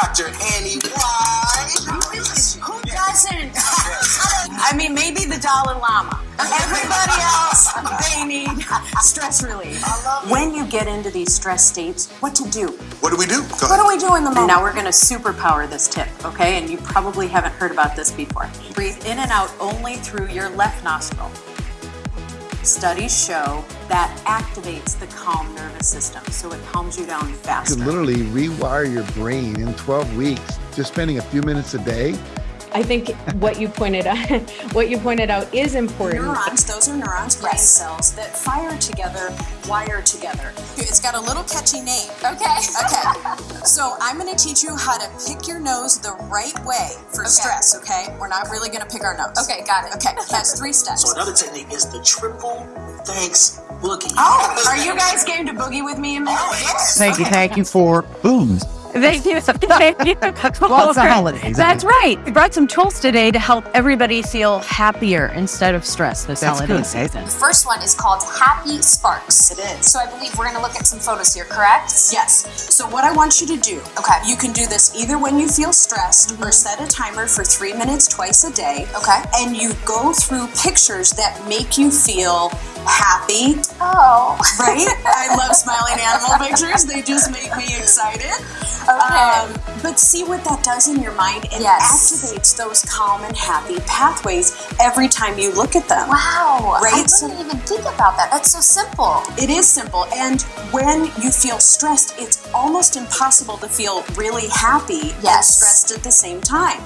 Dr. Annie White. Who doesn't? I mean, maybe the Dalai Lama. Everybody else, they need stress relief. When you get into these stress states, what to do? What do we do? Go What ahead. do we do in the moment? Now we're going to superpower this tip, okay? And you probably haven't heard about this before. Breathe in and out only through your left nostril. Studies show that activates the calm nervous system, so it calms you down You faster. could literally rewire your brain in 12 weeks, just spending a few minutes a day. I think what you pointed out, what you pointed out is important. Neurons, those are neurons, brain cells that fire together, wire together. It's got a little catchy name. Okay. Okay. So I'm going to teach you how to pick your nose the right way for stress, okay? We're not really going to pick our nose. Okay, got it. Okay, that's three steps. So another technique is the triple thanks boogie. Oh, are you guys game to boogie with me a minute? Oh, thank you, thank you for booze. Thank you. Thank you. Well, it's the holidays. That's right. We brought some tools today to help everybody feel happier instead of stressed this That's holiday good, season. The first one is called Happy Sparks. It is. So I believe we're going to look at some photos here, correct? Yes. So what I want you to do, Okay. you can do this either when you feel stressed mm-hmm. or set a timer for three minutes twice a day. Okay. And you go through pictures that make you feel happy, Oh. right? I love smiling animal pictures. They just make me excited. Um, but see what that does in your mind. It Yes. activates those calm and happy pathways every time you look at them. Wow. I Right, so- didn't even think about that. That's so simple. It is simple. And when you feel stressed, it's almost impossible to feel really happy and stressed at the same time.